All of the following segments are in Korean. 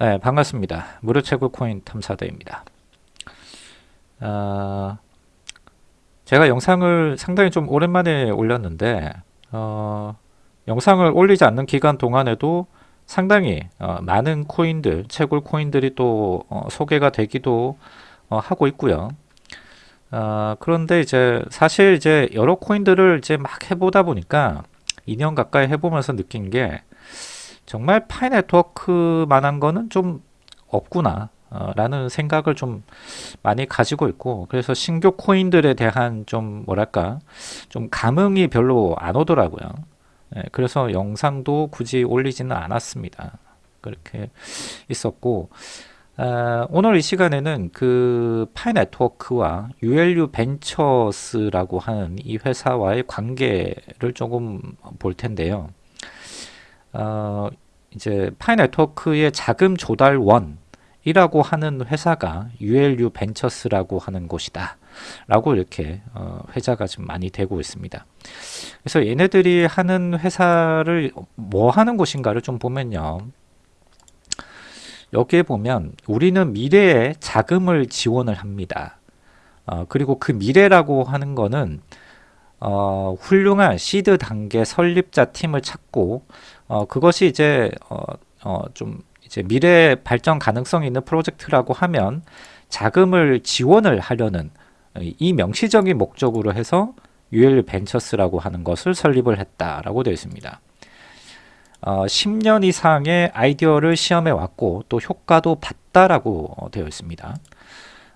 네, 반갑습니다. 무료 채굴 코인 탐사대입니다. 어, 제가 영상을 상당히 좀 오랜만에 올렸는데 어, 영상을 올리지 않는 기간 동안에도 상당히 어, 많은 코인들, 채굴 코인들이 또 어, 소개가 되기도 어, 하고 있고요. 어, 그런데 이제 사실 이제 여러 코인들을 이제 막 해보다 보니까 2년 가까이 해보면서 느낀 게 정말 파이 네트워크만한 거는 좀 없구나 어, 라는 생각을 좀 많이 가지고 있고 그래서 신규 코인들에 대한 좀 뭐랄까 좀 감흥이 별로 안 오더라고요. 예, 그래서 영상도 굳이 올리지는 않았습니다. 그렇게 있었고 어, 오늘 이 시간에는 그 파이 네트워크와 ULU 벤처스라고 하는 이 회사와의 관계를 조금 볼 텐데요 어, 이제 Pi Network의 자금 조달원 이라고 하는 회사가 ULU 벤처스라고 하는 곳이다. 라고 이렇게 어, 회자가 좀 많이 되고 있습니다. 그래서 얘네들이 하는 회사를 뭐 하는 곳인가를 좀 보면요. 여기에 보면 우리는 미래에 자금을 지원을 합니다. 어, 그리고 그 미래라고 하는 거는 어, 훌륭한 시드 단계 설립자 팀을 찾고 어, 그것이 이제 어, 어, 좀 이제 미래 발전 가능성이 있는 프로젝트라고 하면 자금을 지원을 하려는 이 명시적인 목적으로 해서 UL 벤처스라고 하는 것을 설립을 했다라고 되어 있습니다. 어, 10년 이상의 아이디어를 시험해 왔고 또 효과도 봤다라고 되어 있습니다.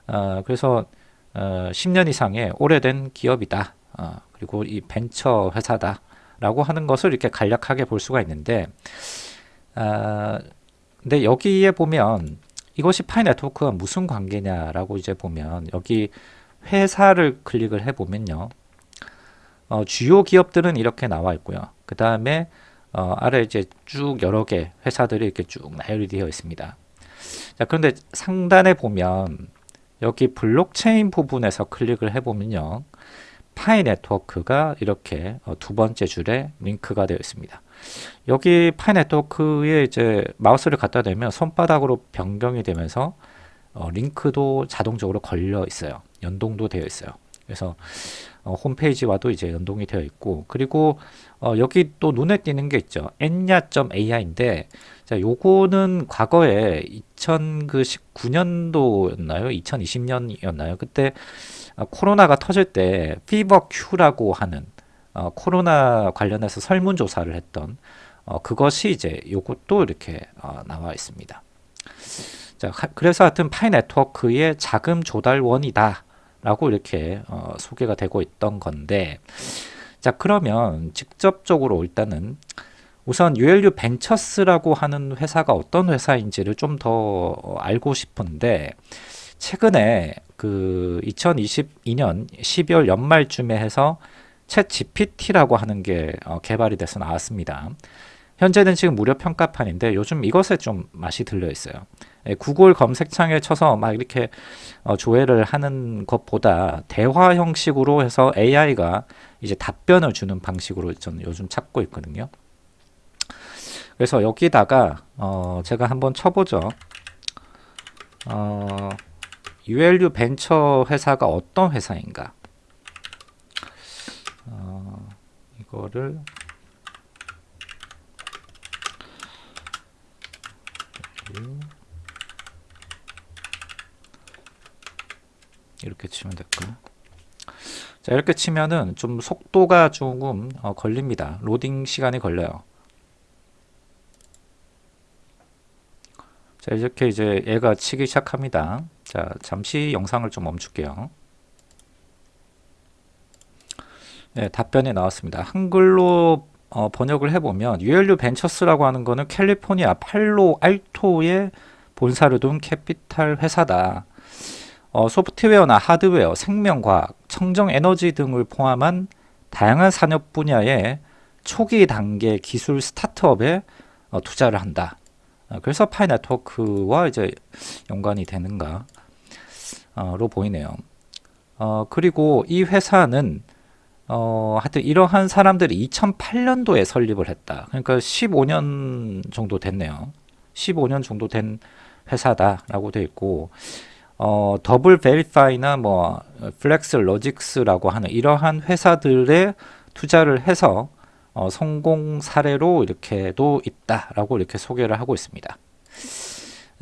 어, 그래서 어, 10년 이상의 오래된 기업이다. 어, 그리고 이 벤처 회사다. 라고 하는 것을 이렇게 간략하게 볼 수가 있는데 아, 근데 여기에 보면 이것이 파이 네트워크가 무슨 관계냐라고 이제 보면 여기 회사를 클릭을 해 보면요. 어, 주요 기업들은 이렇게 나와 있고요. 그 다음에 어, 아래 이제 쭉 여러 개 회사들이 이렇게 쭉 나열이 되어 있습니다. 자 그런데 상단에 보면 여기 블록체인 부분에서 클릭을 해 보면요 Pi Network가 이렇게 어, 두 번째 줄에 링크가 되어 있습니다. 여기 Pi Network에 이제 마우스를 갖다 대면 손바닥으로 변경이 되면서 어, 링크도 자동적으로 걸려 있어요. 연동도 되어 있어요. 그래서 어, 홈페이지와도 이제 연동이 되어 있고 그리고 어, 여기 또 눈에 띄는 게 있죠. Enya.ai인데 자, 요거는 과거에 2019년도였나요? 2020년이었나요? 그때 어, 코로나가 터질 때 FeverIQ라고 하는 어, 코로나 관련해서 설문조사를 했던 어, 그것이 이제 요것도 이렇게 어, 나와 있습니다. 자, 그래서 하여튼 Pi Network의 자금 조달원이다 라고 이렇게 어, 소개가 되고 있던 건데 자 그러면 직접적으로 일단은 우선 ULU 벤처스라고 하는 회사가 어떤 회사인지를 좀 더 알고 싶은데 최근에 그 2022년 12월 연말쯤에 해서 챗 GPT라고 하는 게 어, 개발이 돼서 나왔습니다. 현재는 지금 무료 평가판인데 요즘 이것에 좀 맛이 들려 있어요. 예, 구글 검색창에 쳐서 막 이렇게 어, 조회를 하는 것보다 대화 형식으로 해서 AI가 이제 답변을 주는 방식으로 저는 요즘 찾고 있거든요. 그래서 여기다가 어, 제가 한번 쳐보죠. 어, ULU 벤처 회사가 어떤 회사인가? 어, 이거를 이렇게 치면 될까요? 자 이렇게 치면은 좀 속도가 조금 어, 걸립니다. 로딩 시간이 걸려요. 자 이렇게 이제 얘가 치기 시작합니다. 자 잠시 영상을 좀 멈출게요. 네, 답변이 나왔습니다. 한글로 어, 번역을 해보면 ULU 벤처스라고 하는 거는 캘리포니아 팔로 알토의 본사를 둔 캐피탈 회사다. 어, 소프트웨어나 하드웨어, 생명과학, 청정에너지 등을 포함한 다양한 산업 분야의 초기 단계 기술 스타트업에 어, 투자를 한다. 어, 그래서 Pi Network와 이제 연관이 되는가 로 보이네요. 어, 그리고 이 회사는 어, 하여튼 이러한 사람들이 2008년도에 설립을 했다. 그러니까 15년 정도 됐네요. 15년 정도 된 회사다라고 돼 있고 어, DoubleVerify나 뭐 Flex Logix라고 하는 이러한 회사들의 투자를 해서 어, 성공 사례로 이렇게도 있다라고 이렇게 소개를 하고 있습니다.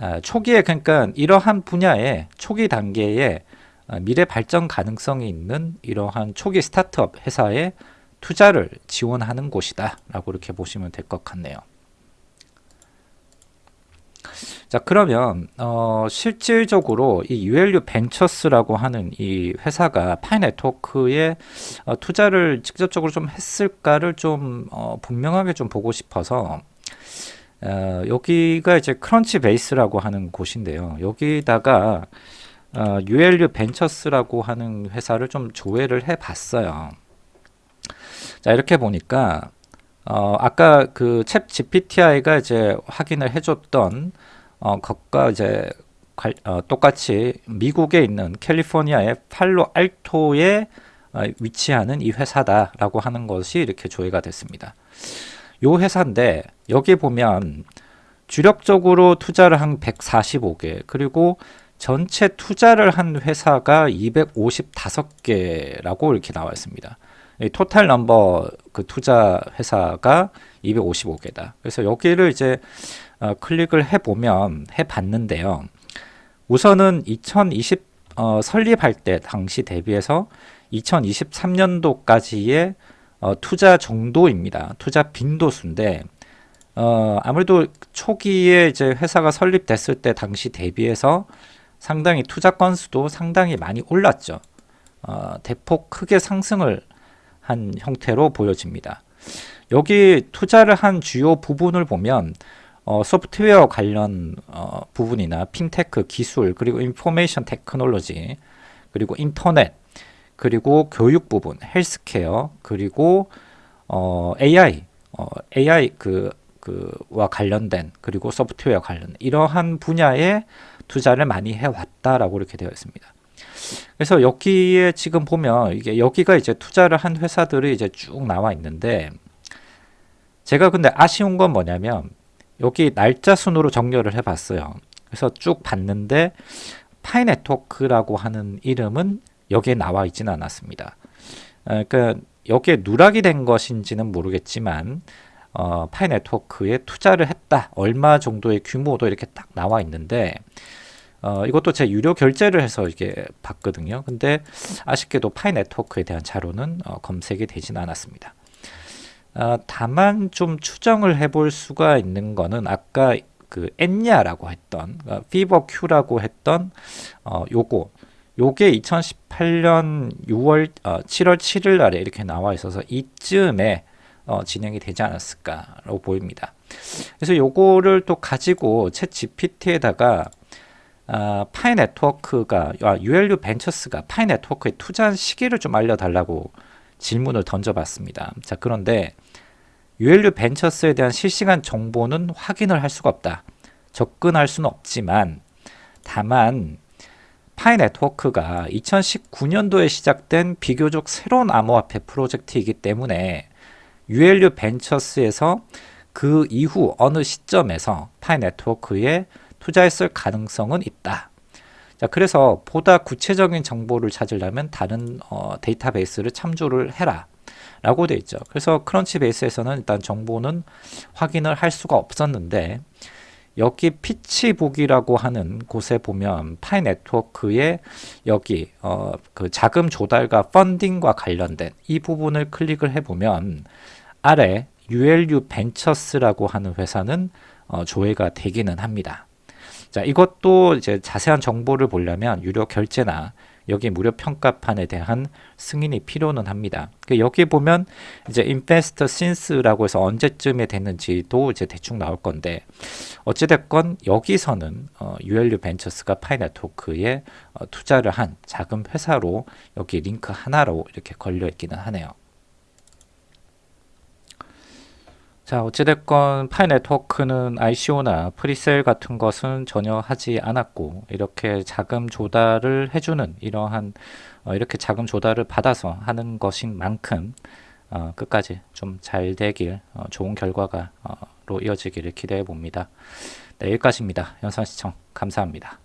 아, 초기에 그러니까 이러한 분야의 초기 단계에 아, 미래 발전 가능성이 있는 이러한 초기 스타트업 회사에 투자를 지원하는 곳이다 라고 이렇게 보시면 될 것 같네요. 자 그러면 어, 실질적으로 이 ULU 벤처스라고 하는 이 회사가 Pi Network에 어, 투자를 직접적으로 좀 했을까를 좀 어, 분명하게 좀 보고 싶어서 어, 여기가 이제 Crunchbase라고 하는 곳인데요. 여기다가 어, ULU 벤처스라고 하는 회사를 좀 조회를 해 봤어요. 자 이렇게 보니까 어, 아까 그 챗 GPTI가 이제 확인을 해줬던 어, 것과 이제 관, 어, 똑같이 미국에 있는 캘리포니아의 팔로 알토에 어, 위치하는 이 회사다라고 하는 것이 이렇게 조회가 됐습니다. 요 회사인데 여기 보면 주력적으로 투자를 한 145개 그리고 전체 투자를 한 회사가 255개라고 이렇게 나와 있습니다. 토탈 넘버 그 투자 회사가 255개다. 그래서 여기를 이제 어, 클릭을 해보면 해봤는데요. 우선은 2020 어, 설립할 때 당시 대비해서 2023년도까지의 어, 투자 정도입니다. 투자 빈도수인데 어, 아무래도 초기에 이제 회사가 설립됐을 때 당시 대비해서 상당히 투자 건수도 상당히 많이 올랐죠. 어, 대폭 크게 상승을 한 형태로 보여집니다. 여기 투자를 한 주요 부분을 보면 어, 소프트웨어 관련 어, 부분이나 핀테크 기술 그리고 information technology 그리고 인터넷 그리고 교육 부분 헬스케어 그리고 어, AI 어, AI 그 그와 관련된 그리고 소프트웨어 관련 이러한 분야에 투자를 많이 해왔다라고 이렇게 되어 있습니다. 그래서 여기에 지금 보면 이게 여기가 이제 투자를 한 회사들이 이제 쭉 나와 있는데 제가 근데 아쉬운 건 뭐냐면 여기 날짜 순으로 정렬을 해 봤어요. 그래서 쭉 봤는데 파이네트워크라고 하는 이름은 여기에 나와 있지는 않았습니다. 어, 그러니까 여기에 누락이 된 것인지는 모르겠지만 어, 파이 네트워크에 투자를 했다. 얼마 정도의 규모도 이렇게 딱 나와 있는데 어, 이것도 제 유료 결제를 해서 이게 봤거든요. 근데 아쉽게도 Pi Network에 대한 자료는 어, 검색이 되진 않았습니다. 어, 다만 좀 추정을 해볼 수가 있는 거는 아까 그 Enya라고 했던 어, FeverIQ라고 했던 어, 요거 요게 2018년 6월 어, 7월 7일 날에 이렇게 나와 있어서 이쯤에 어, 진행이 되지 않았을까라고 보입니다. 그래서 요거를 또 가지고 챗 GPT에다가 아, 파이 네트워크가 아, ULU 벤처스가 파이 네트워크에 투자한 시기를 좀 알려달라고 질문을 던져봤습니다. 자 그런데 ULU 벤처스에 대한 실시간 정보는 확인을 할 수가 없다. 접근할 수는 없지만 다만 파이 네트워크가 2019년도에 시작된 비교적 새로운 암호화폐 프로젝트이기 때문에 ULU 벤처스에서 그 이후 어느 시점에서 Pi Network에 투자했을 가능성은 있다. 자, 그래서 보다 구체적인 정보를 찾으려면 다른 어, 데이터베이스를 참조를 해라. 라고 되어 있죠. 그래서 Crunchbase에서는 일단 정보는 확인을 할 수가 없었는데 여기 PitchBook이라고 하는 곳에 보면 Pi Network의 여기 어, 그 자금 조달과 펀딩과 관련된 이 부분을 클릭을 해보면 아래 ULU 벤처스라고 하는 회사는 어, 조회가 되기는 합니다. 자, 이것도 이제 자세한 정보를 보려면 유료 결제나 여기 무료 평가판에 대한 승인이 필요는 합니다. 그 여기 보면 이제 investor since라고 해서 언제쯤에 됐는지도 이제 대충 나올 건데 어찌됐건 여기서는 어, ULU 벤처스가 Pi Network에 어, 투자를 한 자금 회사로 여기 링크 하나로 이렇게 걸려 있기는 하네요. 자 어찌됐건 파이 네트워크는 ICO나 프리셀 같은 것은 전혀 하지 않았고 이렇게 자금 조달을 해주는 이러한 어, 이렇게 자금 조달을 받아서 하는 것인 만큼 어, 끝까지 좀 잘 되길 어, 좋은 결과가 로 앞으로 이어지기를 기대해 봅니다. 네, 여기까지입니다. 영상 시청 감사합니다.